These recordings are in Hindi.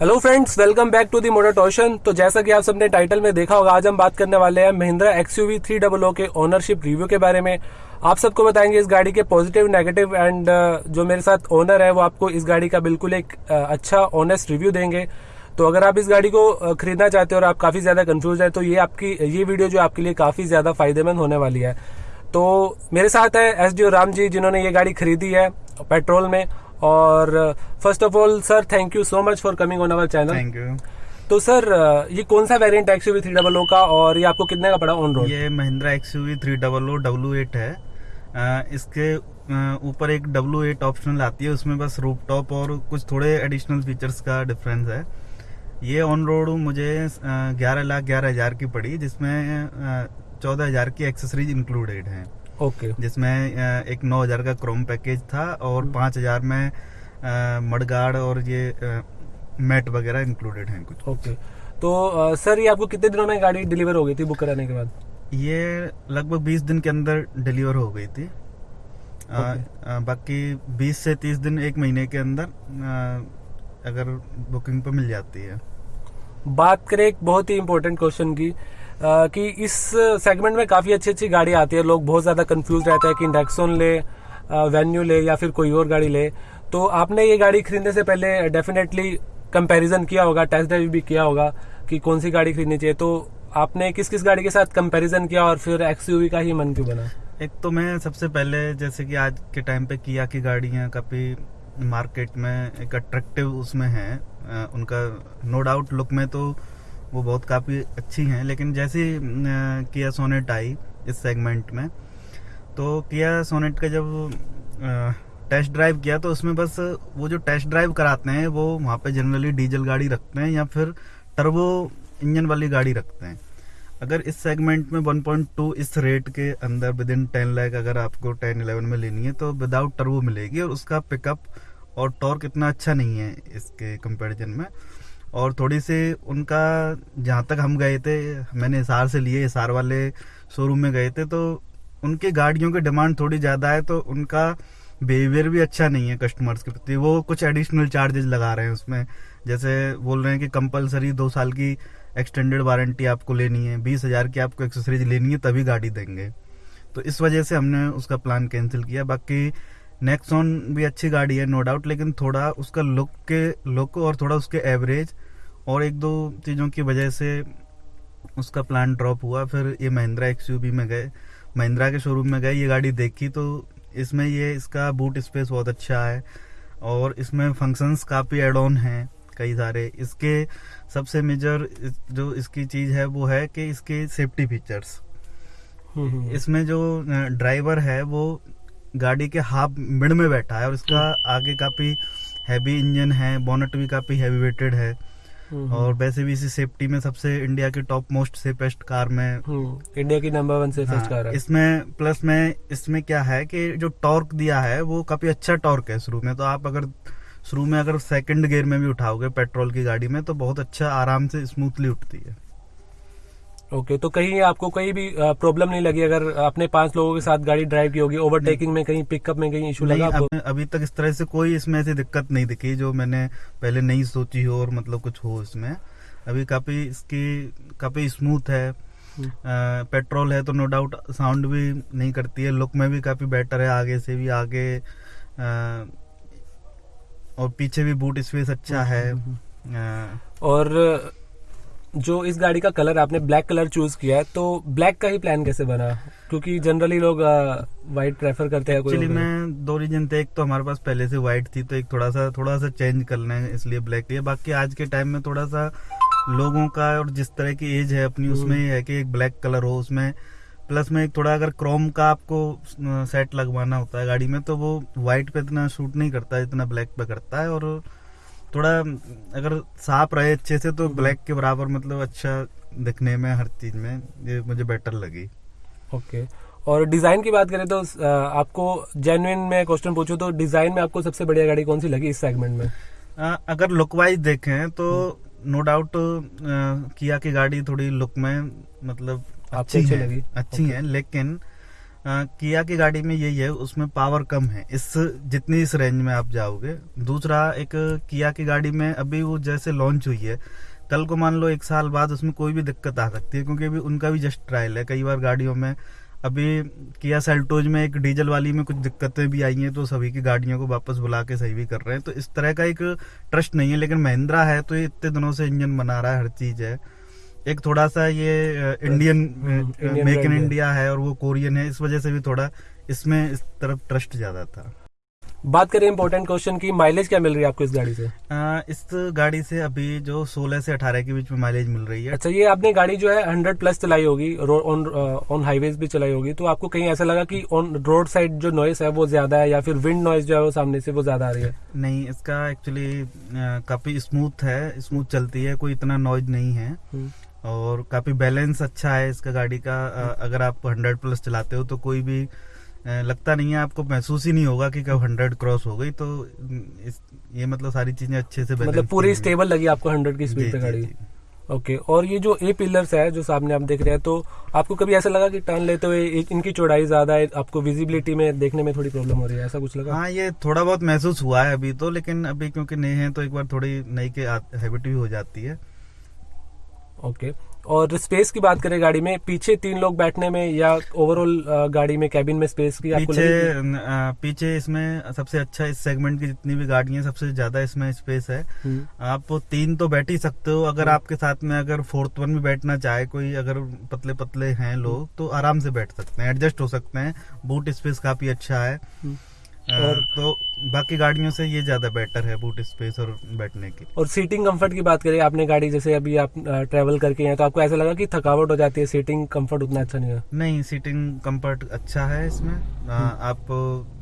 Hello friends welcome back to the motor torsion तो जैसा कि आप सबने टाइटल में देखा होगा आज हम बात करने वाले हैं Mahindra XUV three double O के ओनरशिप रिव्यू के बारे में। आप सबको बताएँगे इस गाड़ी के पॉजिटिव नेगेटिव एंड जो मेरे साथ ओनर है वो आपको इस गाड़ी का बिल्कुल एक uh, अच्छा ऑनेस्ट रिव्यू देंगे। तो अगर आप इस गाड़ी को uh, खरीदना चाहते हो और आप काफ़ी ज़्यादा कंफ्यूज है तो ये आपकी ये वीडियो जो आपके लिए काफ़ी ज़्यादा फ़ायदेमंद होने वाली है। तो मेरे साथ है एस राम जी जिन्होंने ये गाड़ी खरीदी है पेट्रोल में। और first of all sir thank you so much for coming on our channel thank you तो सर ये कौन सा variant X XUV three double O का और ये आपको कितने का पड़ा ऑन रोड ये Mahindra XUV three double O W eight है। आ, इसके ऊपर एक डब्ल्यू एट ऑप्शनल आती है उसमें बस रूप टॉप और कुछ थोड़े एडिशनल फीचर्स का डिफरेंस है। ये ऑन रोड मुझे ग्यारह लाख ग्यारह हज़ार की पड़ी जिसमें चौदह हज़ार की एक्सेसरीज इंक्लूडेड हैं। ओके। जिसमें एक नौ हज़ार का क्रोम पैकेज था और। पाँच हज़ार में मडगार्ड और ये मैट वगैरह इंक्लूडेड हैं कुछ। ओके। तो सर ये आपको कितने दिनों में गाड़ी डिलीवर हो गई थी बुक कराने के बाद? ये लगभग बीस दिन के अंदर डिलीवर हो गई थी। okay. आ, बाकी बीस से तीस दिन एक महीने के अंदर आ, अगर बुकिंग पर मिल जाती है। बात करें एक बहुत ही इम्पोर्टेंट क्वेश्चन की कि इस सेगमेंट में काफ़ी अच्छी अच्छी गाड़ी आती है। लोग बहुत ज़्यादा कंफ्यूज रहते हैं कि इंडेक्सोन ले वेन्यू ले या फिर कोई और गाड़ी ले। तो आपने ये गाड़ी खरीदने से पहले डेफिनेटली कंपैरिजन किया होगा टेस्ट ड्राइव भी किया होगा कि कौन सी गाड़ी खरीदनी चाहिए। तो आपने किस किस गाड़ी के साथ कंपैरिजन किया और फिर एक्सयूवी का ही मन क्यों बना? एक तो मैं सबसे पहले जैसे कि आज के टाइम पे किया की गाड़ियाँ काफ़ी मार्केट में एक अट्रैक्टिव उसमें है। उनका नो डाउट लुक में तो वो बहुत काफ़ी अच्छी हैं, लेकिन जैसे किया सोनेट आई इस सेगमेंट में तो किया सोनेट का जब टेस्ट ड्राइव किया तो उसमें बस वो जो टेस्ट ड्राइव कराते हैं, वो वहाँ पे जनरली डीजल गाड़ी रखते हैं या फिर टर्बो इंजन वाली गाड़ी रखते हैं। अगर इस सेगमेंट में 1.2 इस रेट के अंदर विद इन टेन लैक अगर आपको 10 11 में लेनी है तो विदाउट टर्बो मिलेगी और उसका पिकअप और टॉर्क इतना अच्छा नहीं है इसके कंपैरिजन में। और थोड़ी सी उनका, जहाँ तक हम गए थे, मैंने हिसार से लिए हिसार वाले शोरूम में गए थे तो उनकी गाड़ियों की डिमांड थोड़ी ज़्यादा है तो उनका बिहेवियर भी अच्छा नहीं है कस्टमर्स के प्रति। वो कुछ एडिशनल चार्जेस लगा रहे हैं उसमें। जैसे बोल रहे हैं कि कंपलसरी दो साल की एक्सटेंडेड वारंटी आपको लेनी है, बीस हज़ार की आपको एक्सेसरीज लेनी है, तभी गाड़ी देंगे। तो इस वजह से हमने उसका प्लान कैंसिल किया। बाकी नेक्सॉन भी अच्छी गाड़ी है नो डाउट लेकिन थोड़ा उसका लुक के लुक और थोड़ा उसके एवरेज और एक दो चीज़ों की वजह से उसका प्लान ड्रॉप हुआ। फिर ये महिंद्रा एक्स में गए। महिंद्रा के शोरूम में गए ये गाड़ी देखी तो इसमें ये इसका बूट स्पेस बहुत अच्छा है और इसमें फ़ंक्शंस काफ़ी एड ऑन हैं कई सारे। इसके सबसे मेजर जो इसकी चीज़ है वो है कि इसके सेफ्टी फीचर्स हम्म, हम्म। इसमें जो ड्राइवर है वो गाड़ी के हाफ़ मिड में बैठा है और इसका आगे काफ़ी हैवी इंजन है बोनट भी काफ़ी हैवी वेटेड है हम्म। और वैसे भी इसी सेफ्टी में सबसे इंडिया की टॉप मोस्ट सेफेस्ट कार में हम्म। इंडिया की नंबर वन सेफेस्ट कार है इसमें प्लस में इसमें क्या है कि जो टॉर्क दिया है वो काफ़ी अच्छा टॉर्क है शुरू में तो आप अगर शुरू में अगर सेकंड गियर में भी उठाओगे पेट्रोल की गाड़ी में तो बहुत अच्छा आराम से स्मूथली उठती है ओके तो कहीं आपको कहीं भी प्रॉब्लम नहीं लगी अगर आपने पाँच लोगों के साथ गाड़ी ड्राइव की होगी ओवरटेकिंग में कहीं पिकअप में कहीं इशू लगा आपको? अभी तक इस तरह से कोई इसमें ऐसी दिक्कत नहीं दिखी जो मैंने पहले नहीं सोची हो और मतलब कुछ हो इसमें। अभी काफ़ी इसकी काफ़ी स्मूथ है। पेट्रोल है तो नो डाउट साउंड भी नहीं करती है लुक में भी काफ़ी बेटर है आगे से भी आगे और पीछे भी बूट स्पेस अच्छा है। हम्म, हम्म। और जो इस गाड़ी का कलर आपने ब्लैक कलर चूज़ किया है तो ब्लैक का ही प्लान कैसे बना? क्योंकि जनरली लोग व्हाइट प्रेफर करते हैं एक्चुअली मैं दो रीजन थे एक तो हमारे पास पहले से व्हाइट थी तो एक थोड़ा सा थोड़ा सा चेंज करना है इसलिए ब्लैक लिया बाकी आज के टाइम में थोड़ा सा लोगों का और जिस तरह की एज है अपनी उसमें है कि एक ब्लैक कलर हो उसमें। प्लस में एक थोड़ा अगर क्रोम का आपको सेट लगवाना होता है गाड़ी में तो वो व्हाइट पे इतना शूट नहीं करता जितना ब्लैक पे करता है। और थोड़ा अगर साफ़ रहे अच्छे से तो ब्लैक के बराबर मतलब अच्छा दिखने में हर चीज़ में ये मुझे बेटर लगी। ओके और डिज़ाइन की बात करें तो आपको जेन्युइन में क्वेश्चन पूछूँ तो डिज़ाइन में आपको सबसे बढ़िया गाड़ी कौन सी लगी इस सेगमेंट में? आ, अगर लुक वाइज देखें तो नो डाउट किया की गाड़ी थोड़ी लुक में मतलब अच्छी है अच्छी है लेकिन किया की गाड़ी में यही है, उसमें पावर कम है। इस, जितनी इस रेंज में आप जाओगे। दूसरा, एक किया की गाड़ी में अभी वो जैसे लॉन्च हुई है, कल को मान लो एक साल बाद उसमें कोई भी दिक्कत आ सकती है, क्योंकि अभी उनका भी जस्ट ट्रायल है। कई बार गाड़ियों में अभी किया सेल्टोज में एक डीजल वाली में कुछ दिक्कतें भी आई हैं तो सभी की गाड़ियों को वापस बुला के सही भी कर रहे हैं। तो इस तरह का एक ट्रस्ट नहीं है, लेकिन महिंद्रा है तो ये इतने दिनों से इंजन बना रहा है, हर चीज़ है। एक थोड़ा सा ये इंडियन मेक इन इंडिया है। और वो कोरियन है इस वजह से भी थोड़ा इसमें इस तरफ़ ट्रस्ट ज़्यादा था। बात करें इम्पोर्टेंट क्वेश्चन की माइलेज क्या मिल रही है आपको इस गाड़ी से? अ, इस गाड़ी से अभी जो 16 से 18 के बीच में माइलेज मिल रही है। अच्छा ये आपने गाड़ी जो है हंड्रेड प्लस चलाई होगी ऑन ऑन हाईवेज भी चलाई होगी तो आपको कहीं ऐसा लगा कि ऑन रोड साइड जो नॉइस है वो ज़्यादा है या फिर विंड नॉइस जो है वो सामने से वो ज़्यादा आ रही है? नहीं इसका एक्चुअली काफ़ी स्मूथ है स्मूथ चलती है कोई इतना नॉइज़ नहीं है। हम्म, और काफ़ी बैलेंस अच्छा है इसका गाड़ी का। अगर आप 100 प्लस चलाते हो तो कोई भी लगता नहीं है आपको महसूस ही नहीं होगा कि कब 100 क्रॉस हो गई। तो इस ये मतलब सारी चीज़ें अच्छे से मतलब पूरी। स्टेबल लगी आपको हंड्रेड की स्पीड पे गाड़ी। ओके और ये जो ए पिलर्स है जो सामने आप देख रहे हैं तो आपको कभी ऐसा लगा कि टर्न लेते हुए इनकी चौड़ाई ज़्यादा है आपको विजिबिलिटी में देखने में थोड़ी प्रॉब्लम हो रही है? ऐसा कुछ लगा? हाँ ये थोड़ा बहुत महसूस हुआ है अभी तो लेकिन अभी क्योंकि नए हैं तो एक बार थोड़ी नई के हैबिट भी हो जाती है। ओके। और स्पेस की बात करें गाड़ी में पीछे तीन लोग बैठने में या ओवरऑल गाड़ी में कैबिन में स्पेस की आपको पीछे? अ, पीछे इसमें सबसे अच्छा इस सेगमेंट की जितनी भी गाड़ियाँ हैं, सबसे ज़्यादा इसमें स्पेस है। हम्म, आप तीन तो बैठ ही सकते हो। अगर हम्म। आपके साथ में अगर फोर्थ वन में बैठना चाहे कोई अगर पतले पतले हैं लोग तो आराम से बैठ सकते हैं एडजस्ट हो सकते हैं। बूट स्पेस काफ़ी अच्छा है। हम्म। और- तो बाकी गाड़ियों से ये ज़्यादा बेटर है बूट स्पेस और बैठने की और सीटिंग कंफर्ट की बात करें आपने गाड़ी जैसे अभी आप ट्रेवल करके हैं तो आपको ऐसा लगा कि थकावट हो जाती है सीटिंग कंफर्ट उतना अच्छा नहीं है? नहीं सीटिंग कंफर्ट अच्छा है इसमें। अ, हम्म। आप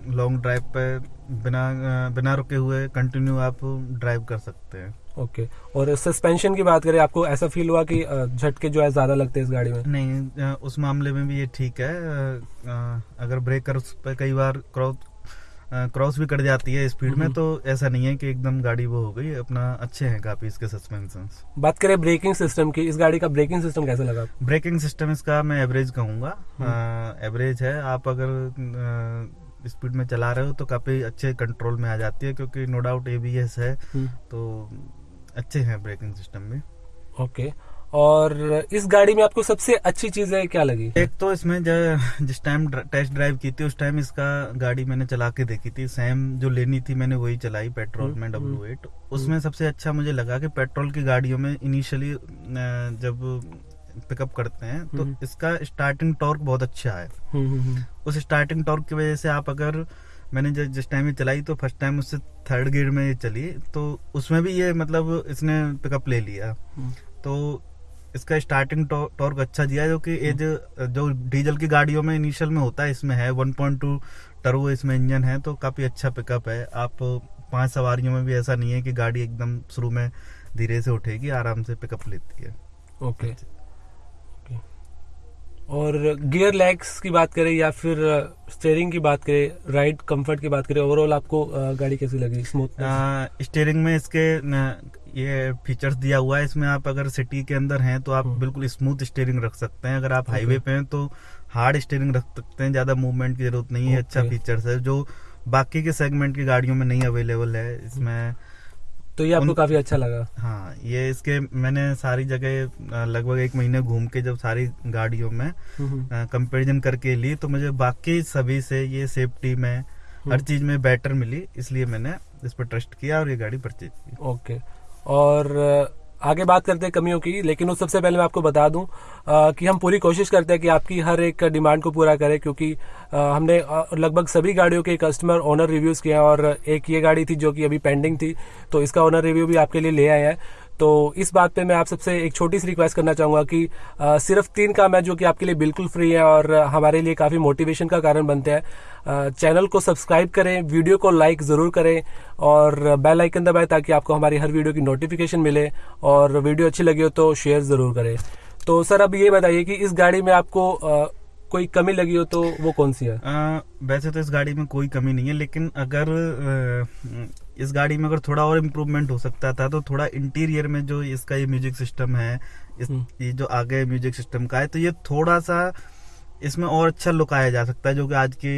लॉन्ग ड्राइव पे बिना बिना रुके हुए कंटिन्यू आप ड्राइव कर सकते हैं। ओके और सस्पेंशन की बात करें आपको ऐसा फील हुआ कि झटके जो है ज़्यादा लगते हैं इस गाड़ी में? नहीं उस मामले में भी ये ठीक है। अ, अ, अगर ब्रेकर पर कई बार क्रॉस भी कर जाती है स्पीड में हम्म। तो ऐसा नहीं है कि एकदम गाड़ी वो हो गई अपना अच्छे हैं काफ़ी इसके सस्पेंशन बात करें ब्रेकिंग सिस्टम की इस गाड़ी का ब्रेकिंग सिस्टम कैसा लगा? ब्रेकिंग सिस्टम इसका मैं एवरेज कहूँगा। हम्म। एवरेज है आप अगर स्पीड में चला रहे हो तो काफ़ी अच्छे कंट्रोल में आ जाती है क्योंकि नो डाउट एबीएस है तो अच्छे हैं ब्रेकिंग सिस्टम भी। ओके और इस गाड़ी में आपको सबसे अच्छी चीज़ें क्या लगी? एक तो इसमें ज- जिस टाइम टेस्ट ड्राइव की थी उस टाइम इसका गाड़ी मैंने चला के देखी थी। सेम जो लेनी थी मैंने वही चलाई पेट्रोल हम्म, में हम्म, डब्ल्यू एट उसमें सबसे अच्छा मुझे लगा कि पेट्रोल की गाड़ियों में इनिशियली जब पिकअप करते हैं तो हम्म। इसका स्टार्टिंग टॉर्क बहुत अच्छा है। हम्म, हम्म, हम्म। उस स्टार्टिंग टॉर्क की वजह से आप अगर मैंने जब जिस टाइम ये चलाई तो फ़र्स्ट टाइम उससे थर्ड गियर में ये चली तो उसमें भी ये मतलब इसने पिकअप ले लिया। हम्म। तो इसका स्टार्टिंग टॉर्क अच्छा दिया है जो कि ये जो जो डीजल की गाड़ियों में इनिशियल में होता है इसमें है 1.2 टर्बो इसमें इंजन है तो काफ़ी अच्छा पिकअप है। आप पाँच सवारियों में भी ऐसा नहीं है कि गाड़ी एकदम शुरू में धीरे से उठेगी आराम से पिकअप लेती है। ओके ओके और गियर लैग्स की बात करें या फिर स्टेयरिंग की बात करें राइड कंफर्ट की बात करें ओवरऑल आपको गाड़ी कैसी लगी? स्मूथ स्टीयरिंग में इसके ये फीचर्स दिया हुआ है। इसमें आप अगर सिटी के अंदर हैं तो आप हम्म। बिल्कुल स्मूथ स्टेयरिंग रख सकते हैं। अगर आप हाईवे पे हैं तो हार्ड स्टेयरिंग रख सकते हैं ज़्यादा मूवमेंट की ज़रूरत नहीं है अच्छा. फीचर्स है जो बाकी के सेगमेंट की गाड़ियों में नहीं अवेलेबल है। इसमें तो ये आपको काफ़ी अच्छा लगा। हाँ ये इसके मैंने सारी जगह लगभग एक महीने घूम के जब सारी गाड़ियों में कंपेरिजन करके ली तो मुझे बाकी सभी से ये सेफ्टी में हर हम्म। चीज़ में बेटर मिली इसलिए मैंने इस पर ट्रस्ट किया और ये गाड़ी परचेज की। ओके और आगे बात करते हैं कमियों की लेकिन उस सबसे पहले मैं आपको बता दूँ अ, कि हम पूरी कोशिश करते हैं कि आपकी हर एक डिमांड को पूरा करें क्योंकि अ, हमने लगभग सभी गाड़ियों के कस्टमर ओनर रिव्यूज़ किए हैं और एक ये गाड़ी थी जो कि अभी पेंडिंग थी तो इसका ओनर रिव्यू भी आपके लिए ले आए हैं। तो इस बात पे मैं आप सबसे एक छोटी सी रिक्वेस्ट करना चाहूँगा कि अ, सिर्फ़ तीन काम है जो कि आपके लिए बिल्कुल फ्री है और हमारे लिए काफ़ी मोटिवेशन का कारण बनते हैं। चैनल को सब्सक्राइब करें वीडियो को लाइक ज़रूर करें और बेल आइकन दबाएँ ताकि आपको हमारी हर वीडियो की नोटिफिकेशन मिले और वीडियो अच्छी लगी हो तो शेयर ज़रूर करें तो सर अब ये बताइए कि इस गाड़ी में आपको कोई कमी लगी हो तो वो कौन सी है अ, वैसे तो इस गाड़ी में कोई कमी नहीं है लेकिन अगर इस गाड़ी में अगर थोड़ा और इम्प्रूवमेंट हो सकता था तो थोड़ा इंटीरियर में जो इसका ये म्यूज़िक सिस्टम है इस हम्म। ये जो आगे म्यूज़िक सिस्टम का है तो ये थोड़ा सा इसमें और अच्छा लुक आया जा सकता है जो कि आज की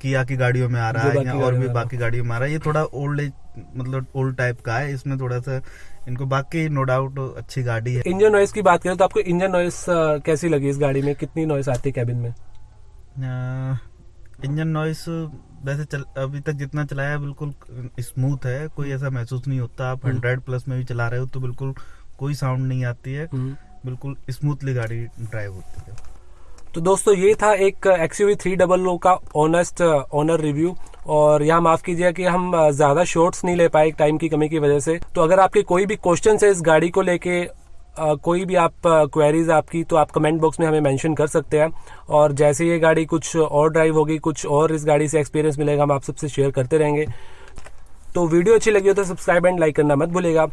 किया की गाड़ियों में आ रहा है या और भी बाकी गाड़ियों में आ रहा है। ये थोड़ा ओल्ड एज मतलब ओल्ड टाइप का है। इसमें थोड़ा सा इनको बाकी नो डाउट अच्छी गाड़ी है। इंजन नॉइस की बात करें तो आपको इंजन नॉइस कैसी लगी इस गाड़ी में? कितनी नॉइस आती है कैबिन में? इंजन नॉइस वैसे चल, अभी तक जितना चलाया है बिल्कुल स्मूथ है। कोई ऐसा महसूस नहीं होता। आप हम्म। हंड्रेड प्लस में भी चला रहे हो तो बिल्कुल कोई साउंड नहीं आती है। हम्म। बिल्कुल स्मूथली गाड़ी ड्राइव होती है। तो दोस्तों ये था एक एक्सयूवी थ्री डबल ओ का ऑनेस्ट ऑनर रिव्यू और यहाँ माफ़ कीजिए कि हम ज़्यादा शॉर्ट्स नहीं ले पाए टाइम की कमी की वजह से। तो अगर आपके कोई भी क्वेश्चन है इस गाड़ी को लेके अ, कोई भी आप क्वेरीज आपकी तो आप कमेंट बॉक्स में हमें मेंशन कर सकते हैं। और जैसे ये गाड़ी कुछ और ड्राइव होगी कुछ और इस गाड़ी से एक्सपीरियंस मिलेगा हम आप सबसे शेयर करते रहेंगे। तो वीडियो अच्छी लगी हो तो सब्सक्राइब एंड लाइक करना मत भूलेगा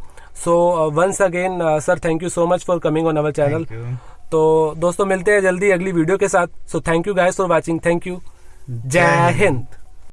so once again sir thank you so much for coming on our channel. तो दोस्तों मिलते हैं जल्दी अगली वीडियो के साथ। So thank you guys for watching thank you Jai Hind.